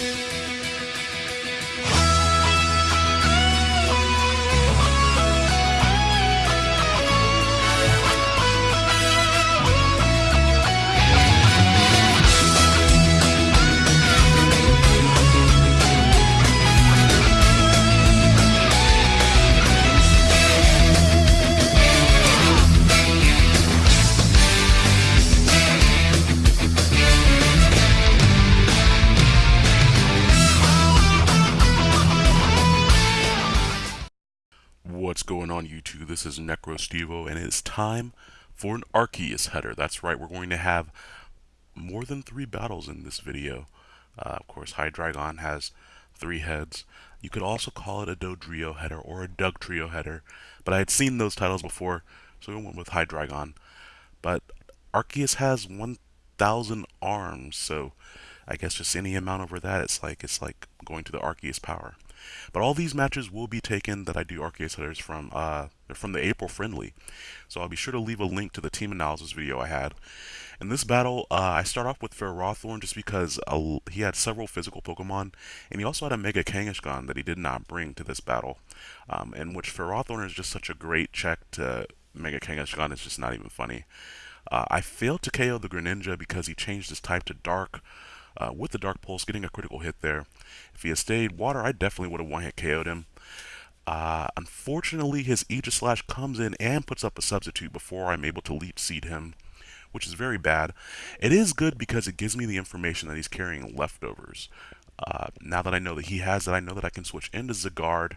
What's This is NecroStevo and it's time for an Arceus header. That's right, we're going to have more than three battles in this video. Uh, of course, Hydreigon has three heads. You could also call it a Dodrio header or a Dugtrio header, but I had seen those titles before, so we went with Hydreigon. But Arceus has 1,000 arms, so I guess just any amount over that, it's like it's like going to the Arceus power. But all these matches will be taken that I do Arceus headers from. Uh, from the April friendly, so I'll be sure to leave a link to the team analysis video I had. In this battle, uh, I start off with Ferrothorn just because uh, he had several physical Pokemon, and he also had a Mega Kangaskhan that he did not bring to this battle, um, in which Ferrothorn is just such a great check to Mega Kangaskhan, it's just not even funny. Uh, I failed to KO the Greninja because he changed his type to Dark, uh, with the Dark Pulse, getting a critical hit there. If he had stayed Water, I definitely would have one-hit KO'd him. Uh, unfortunately, his Aegislash comes in and puts up a substitute before I'm able to Leech Seed him, which is very bad. It is good because it gives me the information that he's carrying leftovers. Uh, now that I know that he has it, I know that I can switch into Zygarde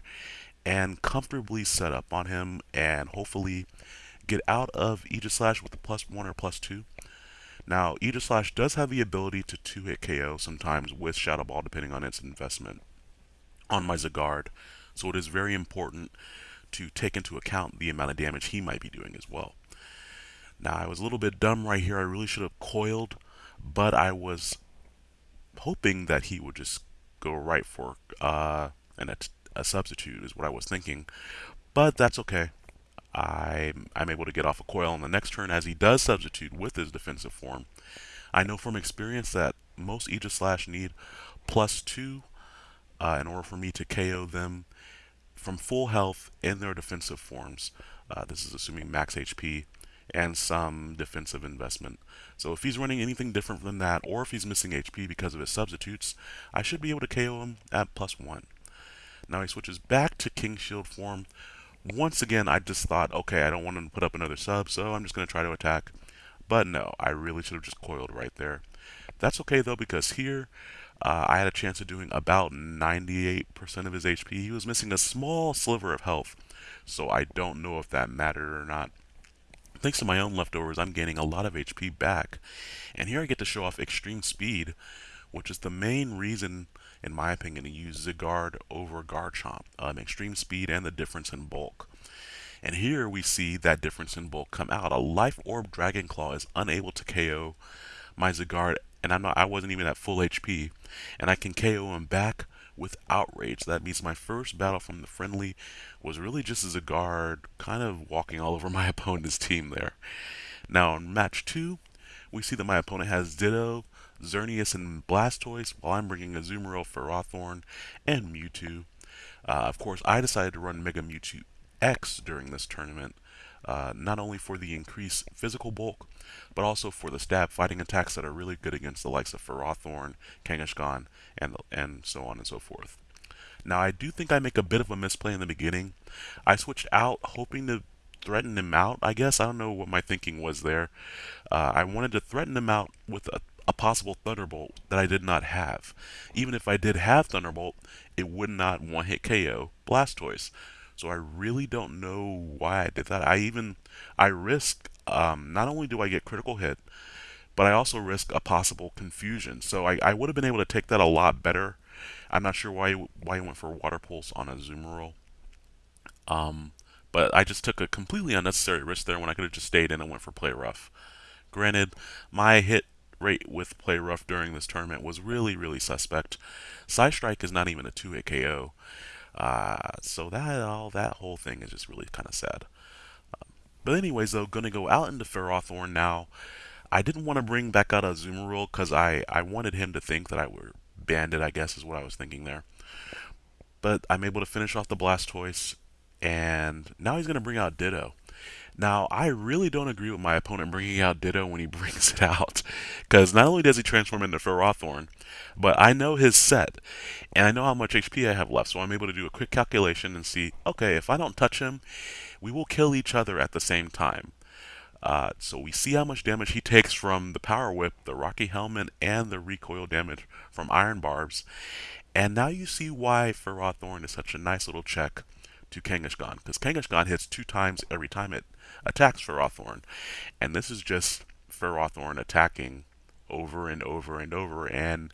and comfortably set up on him and hopefully get out of Aegislash with a plus one or plus two. Now, Aegislash does have the ability to 2-hit KO sometimes with Shadow Ball depending on its investment on my Zygarde, so it is very important to take into account the amount of damage he might be doing as well. Now, I was a little bit dumb right here. I really should have coiled, but I was hoping that he would just go right for uh, a substitute is what I was thinking, but that's okay. I'm, I'm able to get off a coil on the next turn as he does substitute with his defensive form. I know from experience that most Aegislash need plus 2 uh, in order for me to KO them from full health in their defensive forms. Uh, this is assuming max HP and some defensive investment. So if he's running anything different than that, or if he's missing HP because of his substitutes, I should be able to KO him at plus 1. Now he switches back to King Shield form, once again, I just thought, okay, I don't want to put up another sub, so I'm just going to try to attack. But no, I really should have just coiled right there. That's okay, though, because here uh, I had a chance of doing about 98% of his HP. He was missing a small sliver of health, so I don't know if that mattered or not. Thanks to my own leftovers, I'm gaining a lot of HP back. And here I get to show off extreme speed, which is the main reason in my opinion, to use Zygarde over Garchomp. Um, extreme speed and the difference in bulk. And here we see that difference in bulk come out. A Life Orb Dragon Claw is unable to KO my Zygarde, and I'm not, I wasn't even at full HP. And I can KO him back with Outrage. That means my first battle from the friendly was really just as a guard, kind of walking all over my opponent's team there. Now in match 2, we see that my opponent has Ditto, Xerneas and Blastoise, while I'm bringing Azumarill, Ferrothorn, and Mewtwo. Uh, of course, I decided to run Mega Mewtwo X during this tournament, uh, not only for the increased physical bulk, but also for the stab fighting attacks that are really good against the likes of Ferrothorn, Kangaskhan, and, and so on and so forth. Now, I do think I make a bit of a misplay in the beginning. I switched out hoping to threaten him out, I guess. I don't know what my thinking was there. Uh, I wanted to threaten him out with a a possible Thunderbolt that I did not have. Even if I did have Thunderbolt, it would not one-hit KO Blastoise. So I really don't know why I did that. I even, I risk, um, not only do I get critical hit, but I also risk a possible confusion. So I, I would have been able to take that a lot better. I'm not sure why why he went for Water Pulse on a Azumarill. Um, but I just took a completely unnecessary risk there when I could have just stayed in and went for Play Rough. Granted, my hit rate with Play Rough during this tournament was really, really suspect. Psystrike is not even a 2-hit KO. Uh, so that all that whole thing is just really kind of sad. Um, but anyways, though, gonna go out into Ferrothorn now. I didn't want to bring back out Azumarill because I, I wanted him to think that I were Banded, I guess is what I was thinking there. But I'm able to finish off the Blastoise, and now he's going to bring out Ditto. Now, I really don't agree with my opponent bringing out Ditto when he brings it out, because not only does he transform into Ferrothorn, but I know his set, and I know how much HP I have left, so I'm able to do a quick calculation and see, okay, if I don't touch him, we will kill each other at the same time. Uh, so we see how much damage he takes from the Power Whip, the Rocky Helmet, and the recoil damage from Iron Barbs. And now you see why Ferrothorn is such a nice little check to Kangaskhan, because Kangaskhan hits two times every time it attacks Ferrothorn. And this is just Ferrothorn attacking over and over and over. And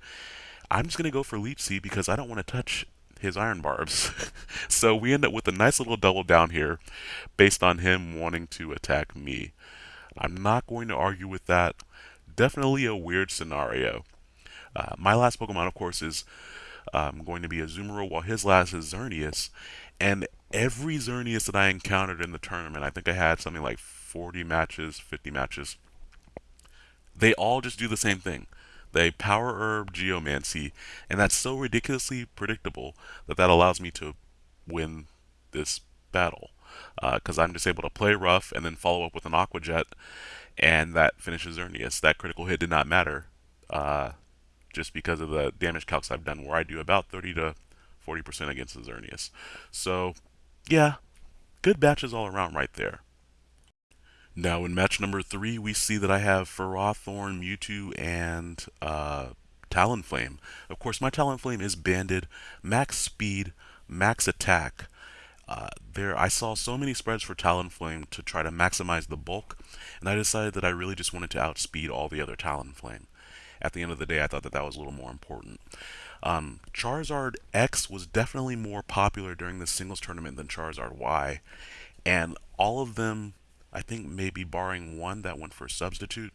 I'm just going to go for Leech Seed because I don't want to touch his iron barbs. so we end up with a nice little double down here based on him wanting to attack me. I'm not going to argue with that. Definitely a weird scenario. Uh, my last Pokemon, of course, is um, going to be Azumarill, while his last is Xerneas. And every Xerneas that I encountered in the tournament, I think I had something like 40 matches, 50 matches, they all just do the same thing. They power herb geomancy, and that's so ridiculously predictable that that allows me to win this battle. Because uh, I'm just able to play rough and then follow up with an Aqua Jet, and that finishes Xerneas. That critical hit did not matter, uh, just because of the damage calcs I've done, where I do about 30 to 40% against the Xerneas. So, yeah, good batches all around right there. Now in match number three, we see that I have Ferrothorn, Mewtwo, and uh, Talonflame. Of course, my Talonflame is banded, max speed, max attack. Uh, there, I saw so many spreads for Talonflame to try to maximize the bulk, and I decided that I really just wanted to outspeed all the other Talonflame. At the end of the day, I thought that that was a little more important. Um, Charizard X was definitely more popular during the singles tournament than Charizard Y, and all of them I think maybe barring one that went for substitute,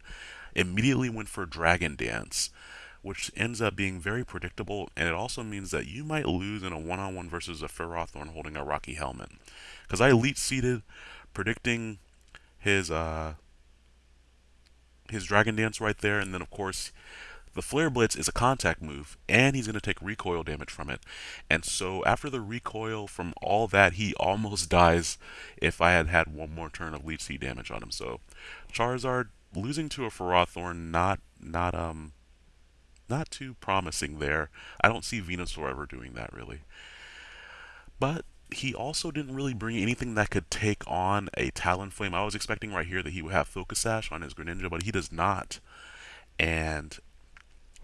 immediately went for Dragon Dance, which ends up being very predictable, and it also means that you might lose in a one-on-one versus a Ferrothorn holding a Rocky Helmet. Because I Leech Seeded, predicting his uh, his Dragon Dance right there, and then of course the Flare Blitz is a contact move, and he's going to take recoil damage from it. And so after the recoil from all that, he almost dies if I had had one more turn of Leech Seed damage on him. So Charizard losing to a Ferrothorn, not not um not too promising there. I don't see Venusaur ever doing that really. But he also didn't really bring anything that could take on a Talonflame. I was expecting right here that he would have Focus Sash on his Greninja, but he does not. And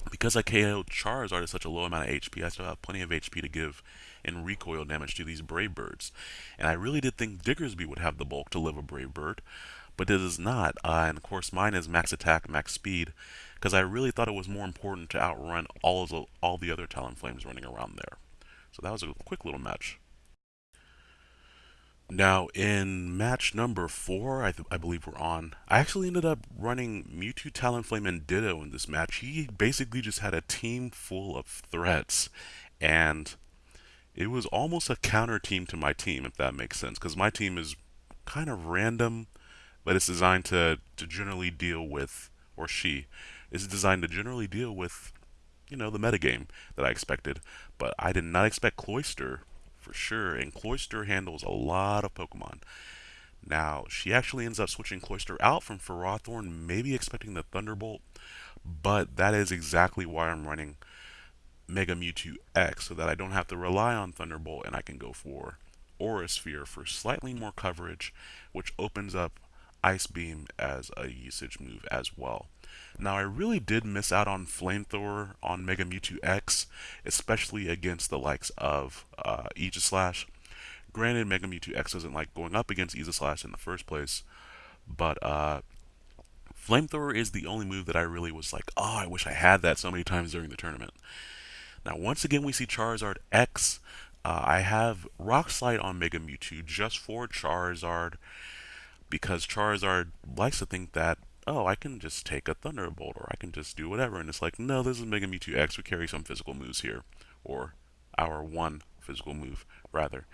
because I KO'd Charizard at such a low amount of HP, I still have plenty of HP to give in recoil damage to these Brave Birds. And I really did think Diggersby would have the bulk to live a Brave Bird, but it is not. Uh, and of course, mine is max attack, max speed, because I really thought it was more important to outrun all, the, all the other Talonflames running around there. So that was a quick little match. Now, in match number four, I, I, believe we're on, I actually ended up running Mewtwo, Talonflame, and Ditto in this match. He basically just had a team full of threats, and it was almost a counter team to my team, if that makes sense, because my team is kind of random, but it's designed to, to generally deal with, or she, is designed to generally deal with, you know, the metagame that I expected. But I did not expect Cloyster for sure, and Cloyster handles a lot of Pokemon. Now, she actually ends up switching Cloyster out from Ferrothorn, maybe expecting the Thunderbolt, but that is exactly why I'm running Mega Mewtwo X, so that I don't have to rely on Thunderbolt and I can go for Aura Sphere for slightly more coverage, which opens up Ice Beam as a usage move as well. Now, I really did miss out on Flamethrower on Mega Mewtwo X, especially against the likes of uh, Aegislash. Granted, Mega Mewtwo X doesn't like going up against Aegislash in the first place, but uh, Flamethrower is the only move that I really was like, oh, I wish I had that so many times during the tournament. Now, once again, we see Charizard X. Uh, I have Rock Slide on Mega Mewtwo just for Charizard because Charizard likes to think that oh, I can just take a Thunderbolt or I can just do whatever. And it's like, no, this is Mega Mewtwo X. We carry some physical moves here, or our one physical move, rather.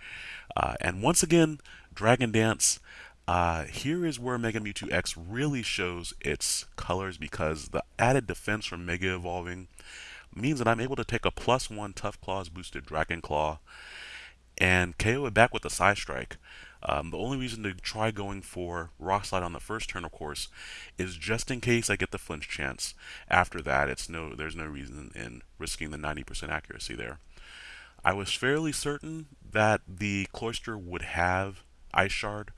Uh, and once again, Dragon Dance. Uh, here is where Mega Mewtwo X really shows its colors because the added defense from Mega Evolving means that I'm able to take a plus one Tough Claws boosted Dragon Claw and KO it back with a Psystrike. Um, the only reason to try going for Rock Slide on the first turn, of course, is just in case I get the flinch chance. After that, it's no, there's no reason in risking the 90% accuracy there. I was fairly certain that the Cloyster would have Ice Shard,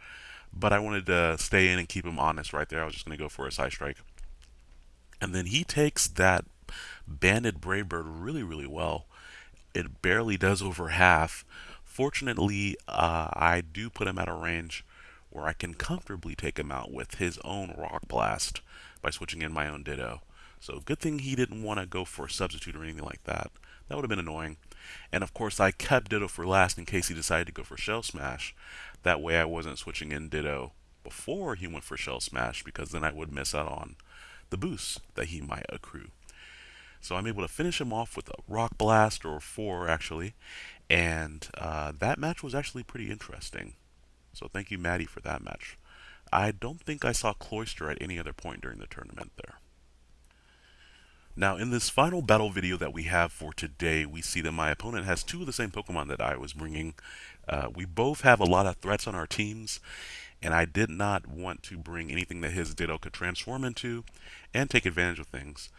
but I wanted to stay in and keep him honest right there. I was just going to go for a Psystrike. And then he takes that Banded Brave Bird really, really well. It barely does over half. Fortunately, uh, I do put him at a range where I can comfortably take him out with his own Rock Blast by switching in my own Ditto. So good thing he didn't want to go for a substitute or anything like that. That would have been annoying. And of course, I kept Ditto for last in case he decided to go for Shell Smash. That way I wasn't switching in Ditto before he went for Shell Smash because then I would miss out on the boost that he might accrue. So I'm able to finish him off with a Rock Blast, or four actually, and uh, that match was actually pretty interesting. So thank you, Maddie, for that match. I don't think I saw Cloyster at any other point during the tournament there. Now, in this final battle video that we have for today, we see that my opponent has two of the same Pokemon that I was bringing. Uh, we both have a lot of threats on our teams, and I did not want to bring anything that his Ditto could transform into and take advantage of things.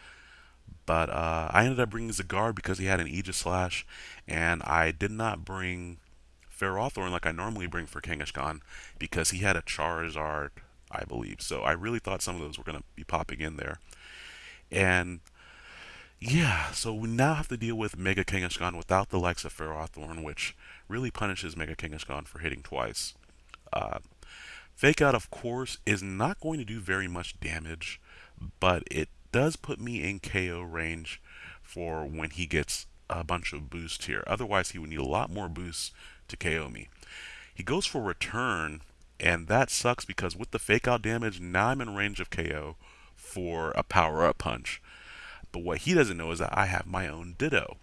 But uh, I ended up bringing Zygarde because he had an Aegislash, and I did not bring Ferrothorn like I normally bring for Kangaskhan because he had a Charizard, I believe. So I really thought some of those were going to be popping in there. And yeah, so we now have to deal with Mega Kangaskhan without the likes of Ferrothorn, which really punishes Mega Kangaskhan for hitting twice. Uh, Fake Out, of course, is not going to do very much damage, but it does put me in KO range for when he gets a bunch of boost here. Otherwise, he would need a lot more boosts to KO me. He goes for return, and that sucks because with the fake out damage, now I'm in range of KO for a power up punch. But what he doesn't know is that I have my own Ditto.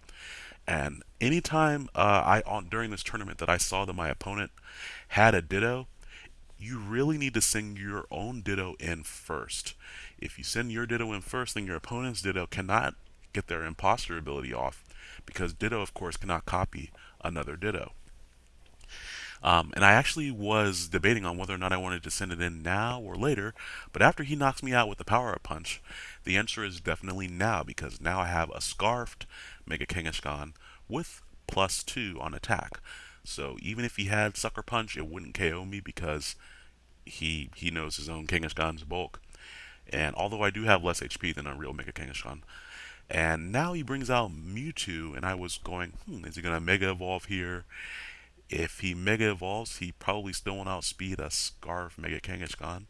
And anytime uh, I on during this tournament that I saw that my opponent had a Ditto, you really need to send your own Ditto in first. If you send your Ditto in first, then your opponent's Ditto cannot get their imposter ability off because Ditto, of course, cannot copy another Ditto. Um, and I actually was debating on whether or not I wanted to send it in now or later, but after he knocks me out with the power up punch, the answer is definitely now because now I have a scarfed Mega Kangaskhan with plus two on attack. So even if he had Sucker Punch, it wouldn't KO me because he he knows his own Kangaskhan's bulk. And although I do have less HP than a real Mega Kangaskhan, and now he brings out Mewtwo, and I was going, hmm, is he going to Mega Evolve here? If he Mega Evolves, he probably still won't outspeed a Scarf Mega Kangaskhan,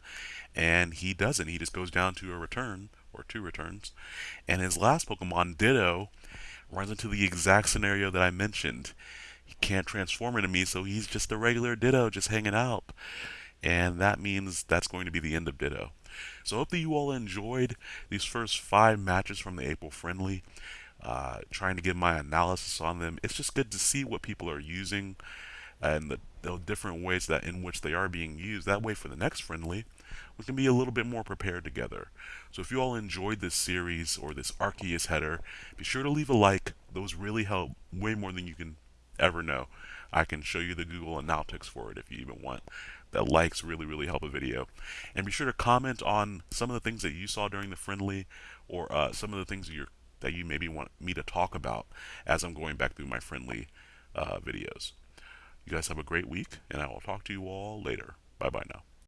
and he doesn't. He just goes down to a return, or two returns. And his last Pokemon, Ditto, runs into the exact scenario that I mentioned. He can't transform into me, so he's just a regular Ditto just hanging out. And that means that's going to be the end of Ditto. So I hope that you all enjoyed these first five matches from the April Friendly. Uh, trying to give my analysis on them. It's just good to see what people are using and the, the, different ways that in which they are being used. That way, for the next friendly, we can be a little bit more prepared together. So if you all enjoyed this series or this Arceus header, be sure to leave a like. Those really help way more than you can ever know. I can show you the Google Analytics for it if you even want. The likes really, really help a video. And be sure to comment on some of the things that you saw during the friendly or uh, some of the things that, you that you maybe want me to talk about as I'm going back through my friendly uh, videos. You guys have a great week, and I will talk to you all later. Bye bye now.